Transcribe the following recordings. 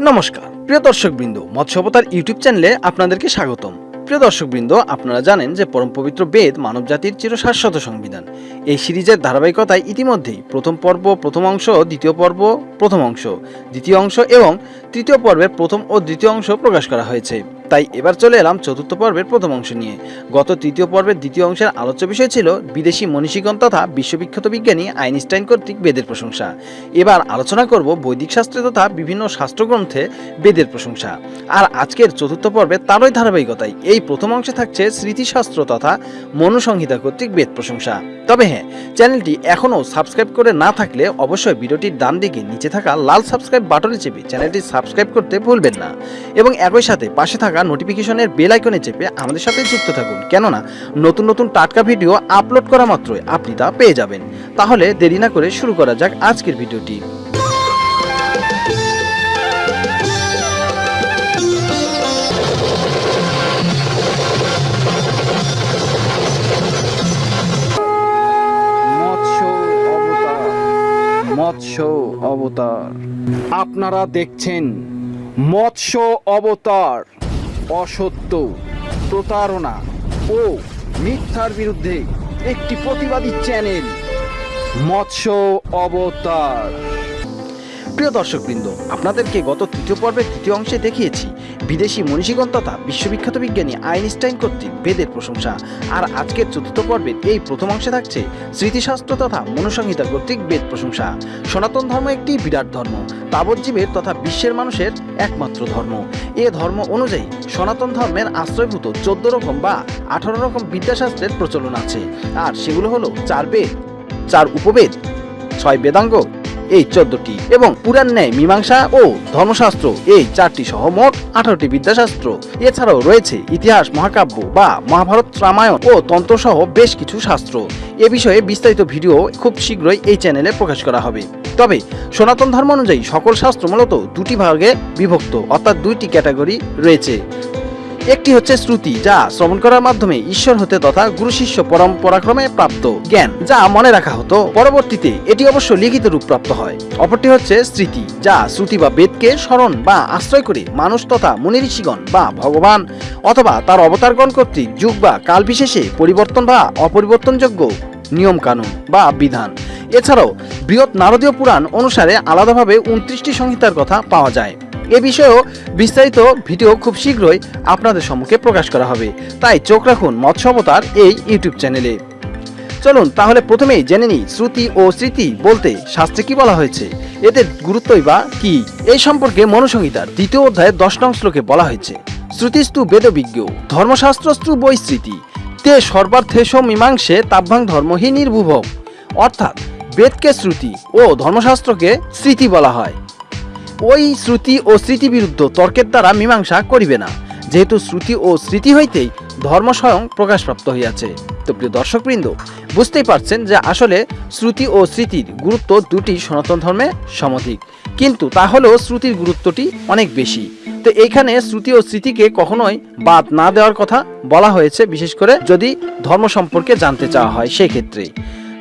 নমস্কার। প্রিয় দর্শকবৃন্দ, মৎস্যবতার ইউটিউব চ্যানেলে আপনাদেরকে স্বাগতম। প্রিয় দর্শকবৃন্দ, আপনারা জানেন যে পরম পবিত্র বেদ মানব মানবজাতির চিরশাশ্বত সংবিধান। এই সিরিজের ধারাবাহিকতায় ইতিমধ্যেই প্রথম পর্ব, প্রথম অংশ, দ্বিতীয় পর্ব, প্রথম অংশ, দ্বিতীয় অংশ এবং তৃতীয় পর্বের প্রথম ও দ্বিতীয় অংশ প্রকাশ করা হয়েছে। তাই এবার চলে এলাম চতুর্থ পর্বের প্রথম অংশ নিয়ে। গত তৃতীয় পর্বের দ্বিতীয় অংশের আলোচ্য বিষয় ছিল বিদেশি মনীষীগণ তথা বিশ্ববিখ্যাত বিজ্ঞানী আইনস্টাইন কর্তৃক বেদের প্রশংসা। এবার আলোচনা করব বৈদিক শাস্ত্রে তথা বিভিন্ন শাস্ত্রগ্রন্থে বেদের প্রশংসা। আর আজকের চতুর্থ পর্বে তারই ধারাবাহিকতায় এই প্রথম অংশে থাকছে স্মৃতিশাস্ত্র তথা মনুসংহিতা কর্তৃক বেদ প্রশংসা। তবে হ্যাঁ চ্যানেলটি এখনও সাবস্ক্রাইব করে না থাকলে অবশ্যই ভিডিওটির ডান দিকে নিচে থাকা লাল সাবস্ক্রাইব বাটনে চেপে চ্যানেলটি সাবস্ক্রাইব করতে ভুলবেন না। এবং একই সাথে পাশে থাকা নোটিফিকেশনের বেল আইকনে চেপে আমাদের সাথে যুক্ত থাকুন। কেননা, নতুন নতুন টাটকা ভিডিও আপলোড করা মাত্রই আপনি তা পেয়ে যাবেন। তাহলে দেরি না করে শুরু করা যাক আজকের ভিডিওটি মৎস্য অবতার। আপনারা দেখছেন মৎস্য অবতার। অসত্য, প্রতারণা ও মিথ্যার বিরুদ্ধে একটি প্রতিবাদী চ্যানেল, মৎস্য অবতার। প্রিয় দর্শকবৃন্দ, আপনাদেরকে গত তৃতীয় পর্বের তৃতীয় অংশে দেখিয়েছি বিদেশি মনীষীগণ তথা বিশ্ববিখ্যাত বিজ্ঞানী আইনস্টাইন কর্তৃক বেদের প্রশংসা। আর আজকের চতুর্থ পর্বের এই প্রথম অংশে থাকছে স্মৃতিশাস্ত্র তথা মনুসংহিতা কর্তৃক বেদ প্রশংসা। সনাতন ধর্ম একটি বিরাট ধর্ম, তাবজ্জীবের তথা বিশ্বের মানুষের একমাত্র ধর্ম। এ ধর্ম অনুযায়ী সনাতন ধর্মের আশ্রয়ভূত চোদ্দ রকম বা আঠারো রকম বিদ্যাশাস্ত্রের প্রচলন আছে। আর সেগুলো হলো চার বেদ, চার উপবেদ, ছয় বেদাঙ্গ এই চোদ্দটি এবং পুরাণ ন্যায়, মীমাংসা ও ধর্মশাস্ত্র। এই চারটি সহ মোট আঠারোটি বিদ্যাশাস্ত্র। এছাড়াও রয়েছে ইতিহাস, মহাকাব্য বা মহাভারত রামায়ণ ও তন্ত্র সহ বেশ কিছু শাস্ত্র। এ বিষয়ে বিস্তারিত ভিডিও খুব শীঘ্রই এই চ্যানেলে প্রকাশ করা হবে। তবে সনাতন ধর্ম অনুযায়ী সকল শাস্ত্র মূলত দুটি ভাগে বিভক্ত, অর্থাৎ দুইটি ক্যাটাগরি রয়েছে। একটি হচ্ছে শ্রুতি, যা শ্রবণ করার মাধ্যমে ঈশ্বর হতে তথা গুরু শিষ্য পরম্পরাক্রমে প্রাপ্ত জ্ঞান, যা মনে রাখা হতো। পরবর্তীতে এটি অবশ্য লিখিত রূপ প্রাপ্ত হয়। অপরটি হচ্ছে স্মৃতি, যা শ্রুতি বা বেদকে স্মরণ বা আশ্রয় করে মানুষ তথা মুনি ঋষিগণ বা ভগবান অথবা তার অবতারগণ কর্তৃক যুগ বা কাল বিশেষে পরিবর্তন বা অপরিবর্তনযোগ্য নিয়ম কানুন বা বিধান। এছাড়াও বৃহৎ নারদীয় পুরাণ অনুসারে আলাদাভাবে উনত্রিশটি সংহিতার কথা পাওয়া যায়। এ বিষয়েও বিস্তারিত ভিডিও খুব শীঘ্রই আপনাদের সম্মুখে প্রকাশ করা হবে। তাই চোখ রাখুন মৎস্য অবতার এই ইউটিউব চ্যানেলে। চলুন তাহলে প্রথমেই জেনে নিই শ্রুতি ও স্মৃতি বলতে শাস্ত্রে কি বলা হয়েছে? এদের গুরুত্বই বা কি? এই সম্পর্কে মনুসংহিতার দ্বিতীয় অধ্যায়ে দশ নং শ্লোকে বলা হয়েছে, শ্রুতিস্তু বেদবিজ্ঞ, ধর্মশাস্ত্রস্তু বৈস্মৃতি তে সর্বার্থেশ মীমাংসে তাভ্যাং ধর্মহী নির্ভুভব অর্থাৎ বেদকে শ্রুতি ও ধর্মশাস্ত্রকে স্মৃতি বলা হয়। ওই শ্রুতি ও স্মৃতি বিরুদ্ধ তর্কের দ্বারা মীমাংসা করিবে না। যেহেতু শ্রুতি ও স্মৃতি হইতেই ধর্ম স্বয়ং প্রকাশপ্রাপ্ত হইয়াছে। তো প্রিয় দর্শকবৃন্দ, বুঝতেই পারছেন যে আসলে শ্রুতি ও স্মৃতির গুরুত্ব দুটি সনাতন ধর্মে সমধিক। কিন্তু তা হলেও শ্রুতির গুরুত্বটি অনেক বেশি। তো এইখানে শ্রুতি ও স্মৃতিকে কখনোই বাদ না দেওয়ার কথা বলা হয়েছে, বিশেষ করে যদি ধর্ম সম্পর্কে জানতে চাওয়া হয় সেই ক্ষেত্রে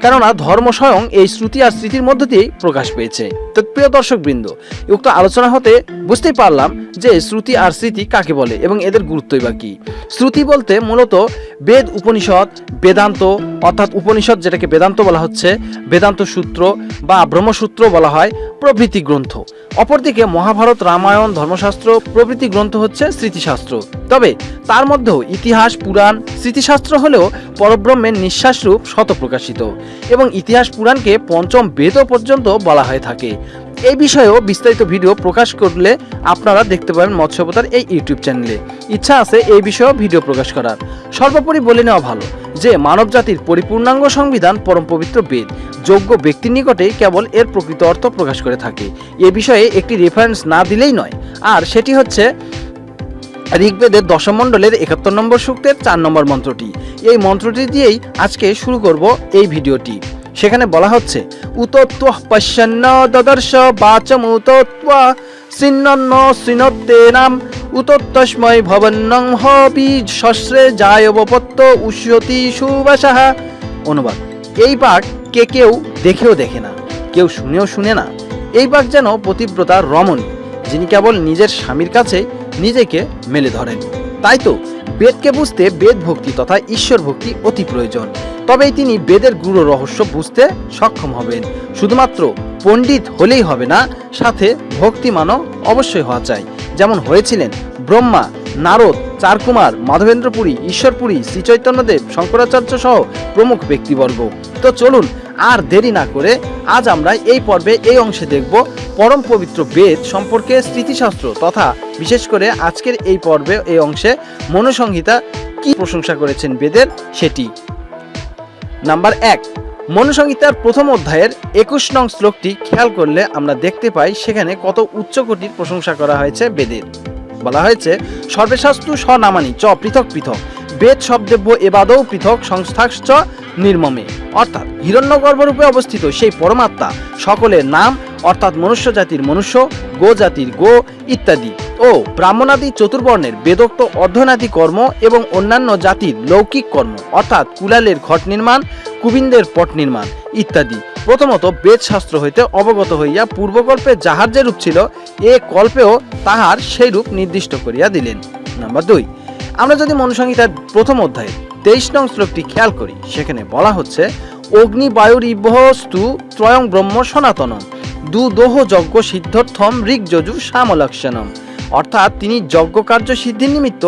কেননা ধর্ম স্বয়ং এই শ্রুতি আর স্মৃতির মধ্য দিয়েই প্রকাশ পেয়েছে। তো প্রিয় দর্শক বৃন্দ উক্ত আলোচনা হতে বুঝতেই পারলাম যে শ্রুতি আর স্মৃতি কাকে বলে এবং এদের গুরুত্বই বা কি। শ্রুতি বলতে মূলত বেদ উপনিষদ, বেদান্ত, অর্থাৎ উপনিষদ যেটাকে বেদান্ত বলা হচ্ছে, বেদান্ত সূত্র বা ব্রহ্মসূত্র বলা হয়, প্রভৃতি গ্রন্থ। অপরদিকে মহাভারত রামায়ণ, ধর্মশাস্ত্র, প্রভৃতি গ্রন্থ হচ্ছে স্মৃতিশাস্ত্র। তবে তার মধ্যেও ইতিহাস, পুরাণ, স্মৃতিশাস্ত্র হলেও পরব্রহ্মের নিঃশ্বাস রূপ শত প্রকাশিত এবং ইতিহাস পুরাণকে পঞ্চম বেদও পর্যন্ত বলা হয়ে থাকে। এই বিষয়েও বিস্তারিত ভিডিও প্রকাশ করলে আপনারা দেখতে পারেন মৎস্যবতার এই ইউটিউব চ্যানেলে। ইচ্ছা আছে এই বিষয়েও ভিডিও প্রকাশ করার। সর্বোপরি বলে নেওয়া ভালো যে মানব জাতির পরিপূর্ণাঙ্গ সংবিধান পরম পবিত্র বেদ। যোগ্য ব্যক্তির নিকটেই কেবল এর প্রকৃত অর্থ প্রকাশ করে থাকে। এ বিষয়ে একটি রেফারেন্স না দিলেই নয়। আর সেটি হচ্ছে ঋগ্বেদের দশম মণ্ডলের একাত্তর নম্বর সূক্তের চার নম্বর মন্ত্রটি। এই মন্ত্রটি দিয়েই আজকে শুরু করব এই ভিডিওটি। সেখানে বলা হচ্ছে উতত্ব পশ্যন্ন দদর্শ বাচমুত সিন্ন সিনত্তে নাম উতত্তস্ময় হবি শস্রে জায়বপত্ত উষ্যতি সুবাসাহা। অনুবাদ। এই বাঘ কে কেউ দেখেও দেখে না, কেউ শুনেও শুনে না। এই বাঘ যেন পতিব্রতার রমণী, যিনি কেবল নিজের স্বামীর কাছে নিজেকে মেলে ধরেন। তাই তো, বেদকে বুঝতে বেদ ভক্তি তথা ঈশ্বর ভক্তি অতি প্রয়োজন। তবেই তিনি বেদের গুরু রহস্য বুঝতে সক্ষম হবেন। শুধুমাত্র পণ্ডিত হলেই হবে না, সাথে ভক্তিমানও অবশ্যই হওয়া চাই। যেমন হয়েছিলেন ব্রহ্মা, নারদ, চারকুমার, মাধবেন্দ্রপুরী, ঈশ্বরপুরী শ্রীচৈতন্যদেব শঙ্করাচার্য সহ প্রমুখ ব্যক্তিবর্গ। তো চলুন আর দেরি না করে আজ আমরা এই পর্বে এই অংশে দেখব পরম পবিত্র বেদ সম্পর্কে স্মৃতিশাস্ত্র তথা বিশেষ করে আজকের এই পর্বে এই অংশে মনুসংহিতা কি প্রশংসা করেছেন বেদের সেটি। নাম্বার এক, মনুসংহিতার প্রথম অধ্যায়ের একুশ নং শ্লোকটি খেয়াল করলে আমরা দেখতে পাই সেখানে কত উচ্চকোটির প্রশংসা করা হয়েছে বেদের। বলা হয়েছে, সর্বেশাস্তু স্বনামানি চ পৃথক পৃথক, বেদ শব্দেব্য এবাদও পৃথক সংস্থাশ্চ নির্মমে। অর্থাৎ হিরণ্যগর্ভরূপে অবস্থিত সেই পরমাত্মা সকলের নাম, অর্থাৎ মনুষ্য জাতির মনুষ্য, গো জাতির গো ইত্যাদি। ও ব্রাহ্মণাদি চতুর্বর্ণের বেদোক্ত অধ্যয়নাদি কর্ম এবং অন্যান্য জাতির লৌকিক কর্ম, অর্থাৎ কুলালের ঘট নির্মাণ, কুবিন্দের পট নির্মাণ ইত্যাদি। প্রথমত বেদ শাস্ত্র হইতে অবগত হইয়া পূর্বকল্পে যাহার যে রূপ ছিল, এ কল্পেও তাহার সেই রূপ নির্দিষ্ট করিয়া দিলেন। নাম্বার দুই। আমরা যদি মনুসংহিতার প্রথম অধ্যায়ে তেইশ নং শ্লোকটি খেয়াল করি, সেখানে বলা হচ্ছে, অগ্নি বায়ুর ইবহস্তু ত্রয়ং ব্রহ্ম সনাতনম দু দোহ যজ্ঞ সিদ্ধর্থম ঋগ যজু শ্যামলক্ষণম। অর্থাৎ তিনি যজ্ঞ কার্য সিদ্ধির নিমিত্ত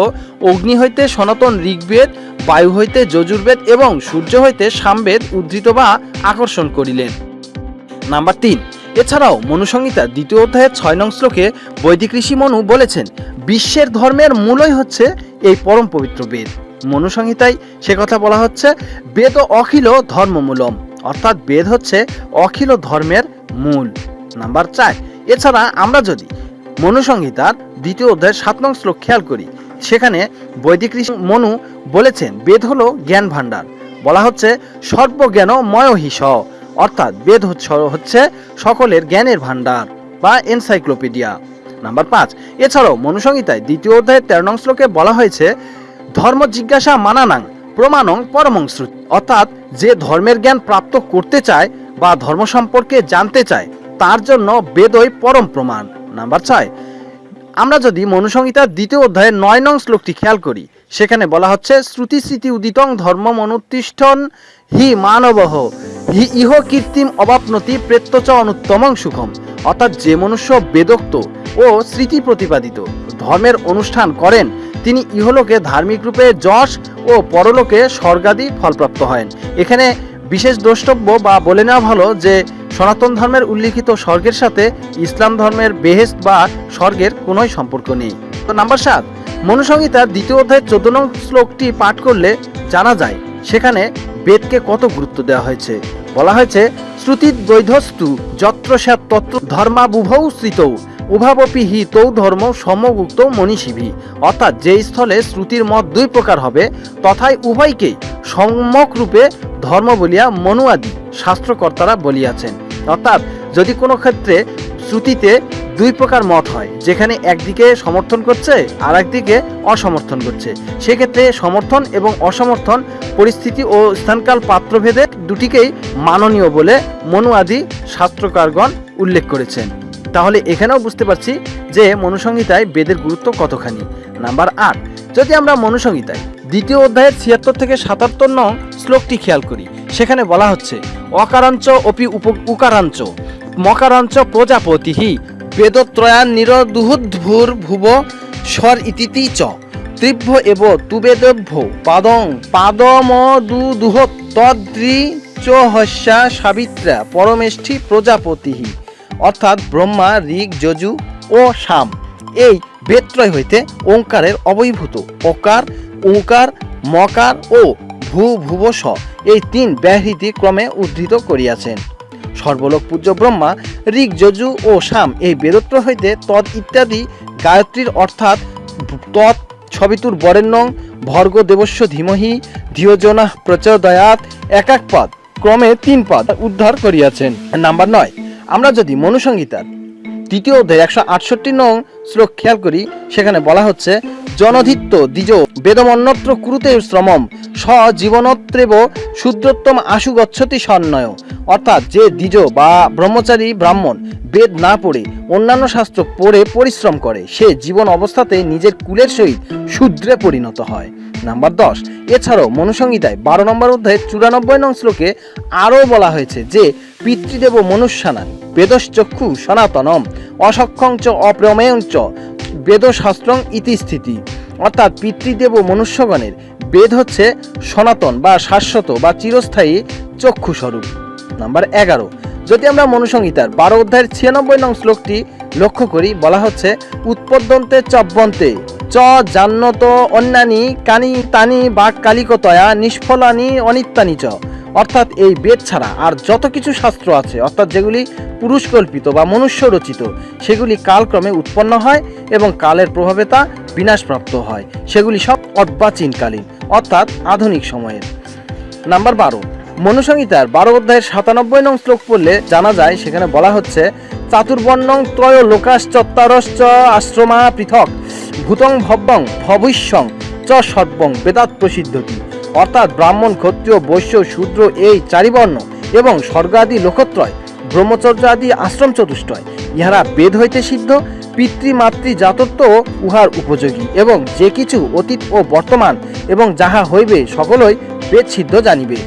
অগ্নি হইতে সনাতন ঋগ্বেদ, বায়ু হইতে যজুর্বেদ এবং সূর্য হইতে সামবেদ উদ্ধৃত বা আকর্ষণ করিলেন। নাম্বার তিন, এছাড়াও মনুসংহিতা দ্বিতীয় অধ্যায়ের ছয় নং শ্লোকে বৈদিক ঋষি মনু বলেছেন, বিশ্বের ধর্মের মূলই হচ্ছে এই পরম পবিত্র বেদ। মনুসংহিতায় সে কথা বলা হচ্ছে, বেদ অখিল ধর্মমূলম। অর্থাৎ বেদ হচ্ছে অখিল ধর্মের মূল। নাম্বার চার, এছাড়া আমরা যদি মনুসংহিতার দ্বিতীয় অধ্যায়ের সাত নং শ্লোক খেয়াল করি, সেখানে বৈদিক ঋষি মনু বলেছেন, বেদ হলো জ্ঞান ভাণ্ডার বলা হচ্ছে সর্বজ্ঞান ময়হিস অর্থাৎ বেদ হচ্ছে- সকলের জ্ঞানের ভাণ্ডার বা এনসাইক্লোপিডিয়া। নাম্বার পাঁচ, এছাড়াও মনুসংহিতায় দ্বিতীয় অধ্যায়ের তেরো নং শ্লোকে বলা হয়েছে ধর্ম জিজ্ঞাসা মানানাং প্রমাণং পরমংশ্রুত অর্থাৎ যে ধর্মের জ্ঞান প্রাপ্ত করতে চায় বা ধর্ম সম্পর্কে জানতে চায়, তার জন্য বেদই পরম প্রমাণ। নাম্বার ছয়, আমরা যদি মনুসংহিতার দ্বিতীয় অধ্যায়ের নয় নং শ্লোকটি খেয়াল করি, সেখানে বলা হচ্ছে শ্রুতি স্মৃতি উদিতং ধর্ম মনুতিষ্ঠন হি মানবহ। ইহ কীর্তিম অবাপনতি প্রেত্যচ অনুত্তমং সুখম। অর্থাৎ যে মনুষ্য বেদোক্ত ও স্মৃতি প্রতিপাদিত, ধর্মের অনুষ্ঠান করেন, তিনি ইহলোকে ধার্মিক রূপে যশ ও পরলোকে স্বর্গাদি ফলপ্রাপ্ত হয় এখানে বিশেষ দ্রষ্টব্য বা বলে নেওয়া ভালো যে, সনাতন ধর্মের উল্লিখিত স্বর্গের সাথে ইসলাম ধর্মের বেহেস্ত বা স্বর্গের কোনোই সম্পর্ক নেই। তো নাম্বার সাত, মনুসংহিতার দ্বিতীয় অধ্যায়ের চোদ্দ নং শ্লোকটি পাঠ করলে জানা যায়, সেখানে বেদকে কত গুরুত্ব দেওয়া হয়েছে? বলা হয়েছে, শ্রুতি বৈধস্তু যত্র স্যাত তত্র ধর্মাবুভৌ শ্রিতৌ উভাবপি হি তৌ ধর্ম সমগুক্ত মনীষীভি। অর্থাৎ যে স্থলে শ্রুতির মত দুই প্রকার হবে, তথায় উভয়কেই সম্যক রূপে ধর্ম বলিয়া মনুয়াদি শাস্ত্রকর্তারা বলিয়াছেন। অর্থাৎ যদি কোনো ক্ষেত্রে শ্রুতিতে দুই প্রকার মত হয়। যেখানে একদিকে সমর্থন করছে আর একদিকে অসমর্থন করছে। সেক্ষেত্রে সমর্থন এবং অসমর্থন, পরিস্থিতি ও স্থানকাল পাত্রভেদে দুটিকেই মাননীয় বলে মনুয়াদি শাস্ত্রকারগণ উল্লেখ করেছেন। তাহলে এখানেও বুঝতে পারছি যে মনুসংহিতায় বেদের গুরুত্ব কতখানি। নাম্বার আট, যদি আমরা মনুসংহিতায় দ্বিতীয় অধ্যায়ের ছিয়াত্তর থেকে সাতাত্তর নং শ্লোকটি খেয়াল করি, সেখানে বলা হচ্ছে, অকারাঞ্চ অপি উপ উকারাঞ্চ, মকারাঞ্চ প্রজাপতিহি বেদত্রয়ান নিরদুহুদ্ভুর ভুব স্বর ইতিতি চ। তীব্র এব তুবেদভ্য পাদং পাদম দু দুহ তদ্রি চ সাবিত্রা পরমেষ্ঠি প্রজাপতি। অর্থাৎ ব্রহ্মা, ঋগ, যজু ও শাম এই বেত্রয় হইতে ওঙ্কারের অবৈভূত অকার ওঙ্কার মকার ও ভূ ভুব স এই তিন ব্যাহৃতি ক্রমে উদ্ধৃত করিয়াছেন। সর্বলোক পূজ্য ব্রহ্মা, ঋগ, যজু ও শাম এই বেদত্র হইতে তৎ ইত্যাদি গায়ত্রীর অর্থাৎ তৎ ছবিতুর বরেণ্যং, ভর্গ দেবস্য ধীমহি, ধিয়োজনা প্রচোদয়াত এক এক পদ, ক্রমে তিন পদ উদ্ধার করিয়াছেন। নাম্বার নয়, আমরা যদি মনুসংগীতার তৃতীয় অধ্যায় একশো আটষট্টি নং শ্লোক খেয়াল করি, সেখানে বলা হচ্ছে জনধিত্য দ্বিজ বেদমন্নত্র কুরুতে শ্রমম স জীবনত্রেব শূদ্রোত্তম আশু গচ্ছতি সন্নয়। অর্থাৎ যে দ্বিজ বা ব্রহ্মচারী ব্রাহ্মণ বেদ না পড়ে, অন্যান্য শাস্ত্র পড়ে পরিশ্রম করে, সে জীবন অবস্থাতে নিজের কুলের সহিত শূদ্রে পরিণত হয়। নাম্বার দশ, এছাড়াও মনুসংহিতায় বারো নম্বর অধ্যায়ে চুরানব্বই নং শ্লোকে আরও বলা হয়েছে যে পিতৃদেব মনুষ্যানাং, বেদশ্চক্ষু সনাতনম, অসক্ষং চ অপ্রমেয়ং চ বেদশাস্ত্রং ইতিস্থিতি অর্থাৎ পিতৃদেব মনুষ্যগণের বেদ হচ্ছে সনাতন বা শাশ্বত বা চিরস্থায়ী চক্ষুস্বরূপ। নাম্বার এগারো। যদি আমরা মনুসংহিতার বারো অধ্যায়ের ছিয়ানব্বই নং শ্লোকটি লক্ষ্য করি, বলা হচ্ছে, উৎপদ্যন্তে চব্বন্তে চ জান্নত অন্যানি কানি তানি বা কালিকতয়া নিষ্ফলানি অনিত্যানি চ। অর্থাৎ এই বেদ ছাড়া আর যত কিছু শাস্ত্র আছে, অর্থাৎ যেগুলি পুরুষকল্পিত বা মনুষ্য রচিত সেগুলি কালক্রমে উৎপন্ন হয় এবং কালের প্রভাবে তা বিনাশপ্রাপ্ত হয়। সেগুলি সব অর্বাচীনকালীন অর্থাৎ আধুনিক সময়ের। নাম্বার বারো, মনুসংহিতার বারো অধ্যায়ের সাতানব্বই নং শ্লোক পড়লে জানা যায়, সেখানে বলা হচ্ছে, চাতুর্বর্ণং ত্রয় লোকাশ্চত্তারশ্চ আশ্রমা পৃথক, ভূতং ভব্যং ভবিষ্যং চ সর্বং বেদাত প্রসিদ্ধতি। অর্থাৎ ব্রাহ্মণ ক্ষত্রিয়, বৈশ্য, শূদ্র, এই চারিবর্ণ এবং স্বর্গাদি লোকত্রয় ব্রহ্মচর্য আদি আশ্রম চতুষ্টয়। ইহারা বেদ হইতে সিদ্ধ, পিতৃমাতৃ জাতত্ব উহার উপযোগী এবং যে কিছু অতীত ও বর্তমান এবং যাহা হইবে সকলই বেদ সিদ্ধ জানিবে।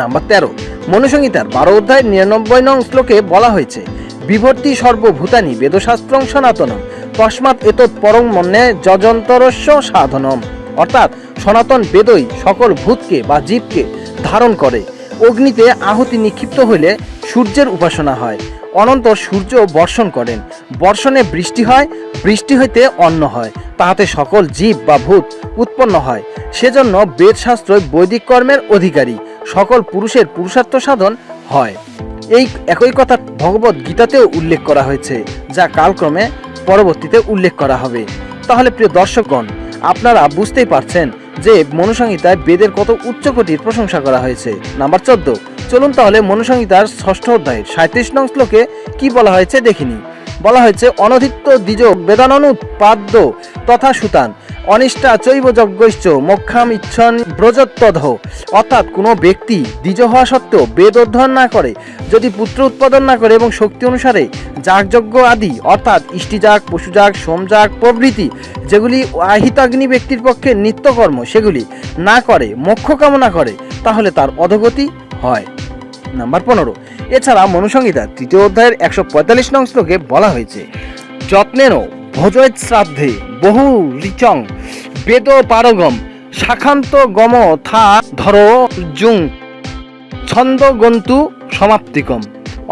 নাম্বার তেরো, মনুসংহিতার বারো অধ্যায় নিরানব্বই নং শ্লোকে বলা হয়েছে, বিভর্তি সর্বভূতানি বেদশাস্ত্রং সনাতনম, তস্মাৎ এতৎ পরম মন্যে যজন্তরস্য সাধনম। অর্থাৎ সনাতন বেদই সকল ভূতকে বা জীবকে ধারণ করে। অগ্নিতে আহুতি নিক্ষিপ্ত হইলে সূর্যের উপাসনা হয়। অনন্তর সূর্য বর্ষণ করেন। বর্ষণে বৃষ্টি হয়, বৃষ্টি হইতে অন্ন হয়। তাহাতে সকল জীব বা ভূত উৎপন্ন হয়। সেজন্য বেদশাস্ত্রই বৈদিক কর্মের অধিকারী। সকল পুরুষের পুরুষার্থ সাধন হয়। এই একই কথা ভগবত গীতাতেও উল্লেখ করা হয়েছে, যা কালক্রমে পরবর্তীতে উল্লেখ করা হবে। তাহলে প্রিয় দর্শকগণ, আপনারা বুঝতেই পারছেন যে মনুসংহিতায় বেদের কত উচ্চকোটির প্রশংসা করা হয়েছে। নাম্বার চোদ্দ। চলুন তাহলে মনুসংহিতার ষষ্ঠ অধ্যায়ের সাঁত্রিশ নং শ্লোকে কি বলা হয়েছে দেখিনি। বলা হয়েছে, অনধিত্য দ্বিজ বেদাননুৎপাদ্য তথা সুতান। অনিষ্টা চৈব যজ্ঞৈশ্চ মোক্ষাম ইচ্ছন ব্রজত্তধ অর্থাৎ কোনো ব্যক্তি দ্বিজ হওয়া সত্ত্বেও বেদ অধ্যয়ন না করে, যদি পুত্র উৎপাদন না করে এবং শক্তি অনুসারে যাগযজ্ঞ আদি, অর্থাৎ ইষ্টিজাগ, পশুজাগ, সোমজাগ প্রভৃতি, যেগুলি আহিতাগ্নি ব্যক্তির পক্ষে নিত্যকর্ম, সেগুলি না করে, মোক্ষ কামনা করে, তাহলে তার অধগতি হয়। নাম্বার পনেরো। এছাড়া মনুসংহিতা তৃতীয় অধ্যায়ের একশো পঁয়তাল্লিশ নং শ্লোকে বলা হয়েছে যত্নেন ভোজয়েত শ্রাদ্ধে বহু রিচং বেদ পারগম, শাখান্ত গম থা ধর জুং, ছন্দ গন্তু সমাপ্তিকম।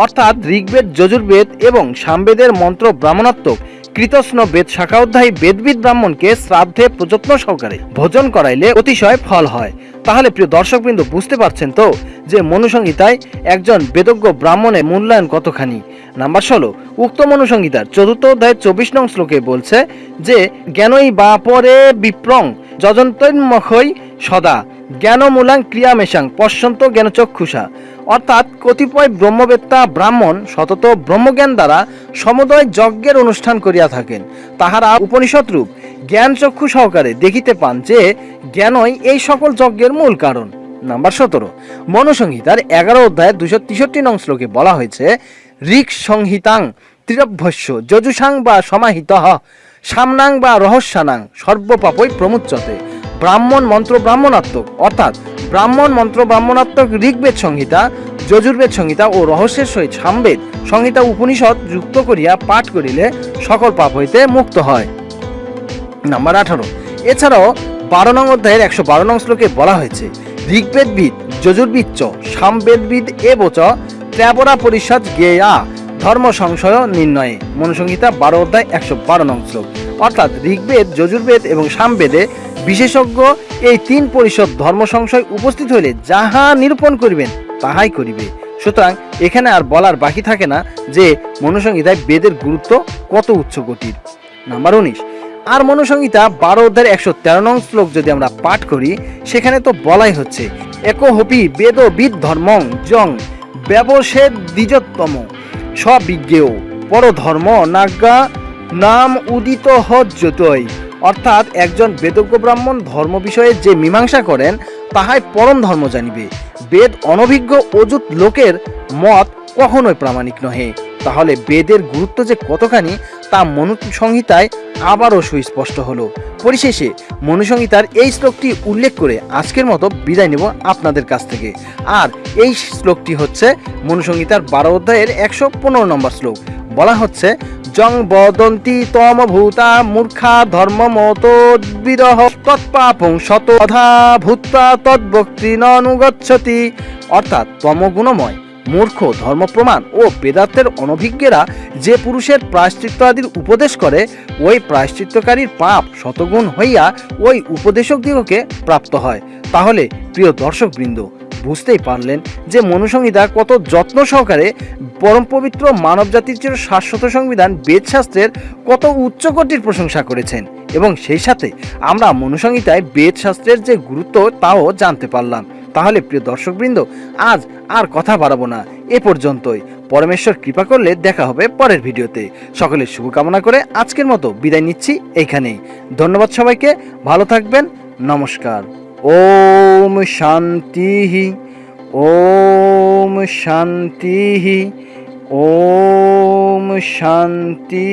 অর্থাৎ ঋগ্বেদ, যজুর্বেদ এবং সামবেদের মন্ত্র ব্রাহ্মণাত্মক কৃতস্ন বেদ শাখা অধ্যায়ী বেদবিদ ব্রাহ্মণকে শ্রাদ্ধে প্রযত্ন সহকারে ভোজন করাইলে অতিশয় ফল হয়। তাহলে প্রিয় দর্শকবৃন্দ, বুঝতে পারছেন তো যে মনুসংহিতায় একজন বেদজ্ঞ ব্রাহ্মণের মূল্যায়ন কতখানি? নাম্বার ষোলো, উক্ত মনুসংহিতার চতুর্থ অধ্যায়ের চব্বিশ নং শ্লোকে বলছে যে, জ্ঞানই বা পরে বিপ্রং যজন্তন্মখই সদা, জ্ঞানমূলাং ক্রিয়ামেশাং, পশ্যন্ত জ্ঞানচক্ষুষা। অর্থাৎ কতিপয় ব্রহ্মবেত্তা ব্রাহ্মণ সতত ব্রহ্মজ্ঞান দ্বারা সমুদয় যজ্ঞের অনুষ্ঠান করিয়া থাকেন। তাহারা উপনিষদ রূপ জ্ঞান চক্ষু সহকারে দেখিতে পান যে, জ্ঞানই এই সকল যজ্ঞের মূল কারণ। নাম্বার সতেরো, মনুসংহিতার এগারো অধ্যায়ের দুশো তেষট্টি নং শ্লোকে বলা হয়েছে ঋক সংহিতাং ত্রিরভ্যস্য যজুষাং বা সমাহিত, সামনাং বা রহস্যানাং সর্বপাপই প্রমুচ্যতে ব্রাহ্মণ মন্ত্র ব্রাহ্মণাত্মক, অর্থাৎ ব্রাহ্মণ মন্ত্র ব্রাহ্মণাত্মক ঋগ্বেদ সংহিতা, যজুর্বেদ সংহিতা ও রহস্যের সহিত সামবেদ সংহিতা উপনিষদ যুক্ত করিয়া পাঠ করিলে সকল পাপ হইতে মুক্ত হয়। নাম্বার আঠারো। এছাড়াও বারো নং অধ্যায়ের একশো বারো নং শ্লোকে বলা হয়েছে, ঋগ্বেদবিদ যজুর্বিদ চ, সামবেদবিদ এবচ ত্র্যাবরা পরিষদ গেয়া ধর্ম সংশয় নির্ণয়ে। মনুসংহিতা বারো অধ্যায় একশো বারো নং শ্লোক। অর্থাৎ ঋগ্বেদ, যজুর্বেদ এবং সামবেদে বিশেষজ্ঞ এই তিন পরিষদ ধর্ম সংশয় উপস্থিত হইলে যাহা নিরূপণ করিবেন, তাহাই করিবে। সুতরাং এখানে আর বলার বাকি থাকে না যে মনুসংহিতায় বেদের গুরুত্ব কত উচ্চকোটির নাম্বার উনিশ। আর মনুসংহিতা বারো অধ্যায়ের একশো তেরো নং শ্লোক যদি আমরা পাঠ করি, সেখানে তো বলাই হচ্ছে, একো হপি বেদ বিদ ধর্মং জং ব্যবসেদ দ্বিজতম। স্ববিজ্ঞেয়। পরধর্ম নাজ্ঞা নাম উদিত হজ্জতই অর্থাৎ একজন বেদজ্ঞ ব্রাহ্মণ ধর্ম বিষয়ে যে মীমাংসা করেন, তাহাই পরম ধর্ম জানিবে। বেদ অনভিজ্ঞ অযুত লোকের মত কখনোই প্রামাণিক নহে। তাহলে বেদের গুরুত্ব যে কতখানি, তা মনুসংহিতায় আবারও সুস্পষ্ট হলো। পরিশেষে মনুসংহিতার এই শ্লোকটি উল্লেখ করে আজকের মতো বিদায় নেব আপনাদের কাছ থেকে। আর এই শ্লোকটি হচ্ছে মনুসংহিতার বারো অধ্যায়ের একশো পনেরো নম্বর শ্লোক। বলা হচ্ছে, জং বদন্তি তম ভূতা মূর্খা ধর্ম মত বিরহ তৎপাপং ননুগচ্ছতি অর্থাৎ তমগুণময়। মূর্খ, ধর্মপ্রমাণ ও বেদান্তের অনভিজ্ঞেরা যে পুরুষের প্রায়শ্চিত্ত আদির উপদেশ করে, ওই প্রায়শ্চিত্তকারীর পাপ শতগুণ হইয়া ওই উপদেশক দিগকে প্রাপ্ত হয়। তাহলে, প্রিয় দর্শকবৃন্দ, বুঝতেই পারলেন যে মনুসংহিতা কত যত্ন সহকারে পরম পবিত্র মানবজাতির চির শাশ্বত সংবিধান বেদশাস্ত্রের কত উচ্চকোটির প্রশংসা করেছেন এবং সেই সাথে আমরা মনুসংহিতায় বেদশাস্ত্রের যে গুরুত্ব, তাও জানতে পারলাম। তাহলে প্রিয় দর্শকবৃন্দ, আজ আর কথা বাড়াবো না। এ পর্যন্তই। পরমেশ্বর কৃপা করলে দেখা হবে পরের ভিডিওতে। সকলের শুভকামনা করে আজকের মতো বিদায় নিচ্ছি এইখানেই ধন্যবাদ সবাইকে, ভালো থাকবেন, নমস্কার। ওম শান্তি ওম শান্তি ওম শান্তি।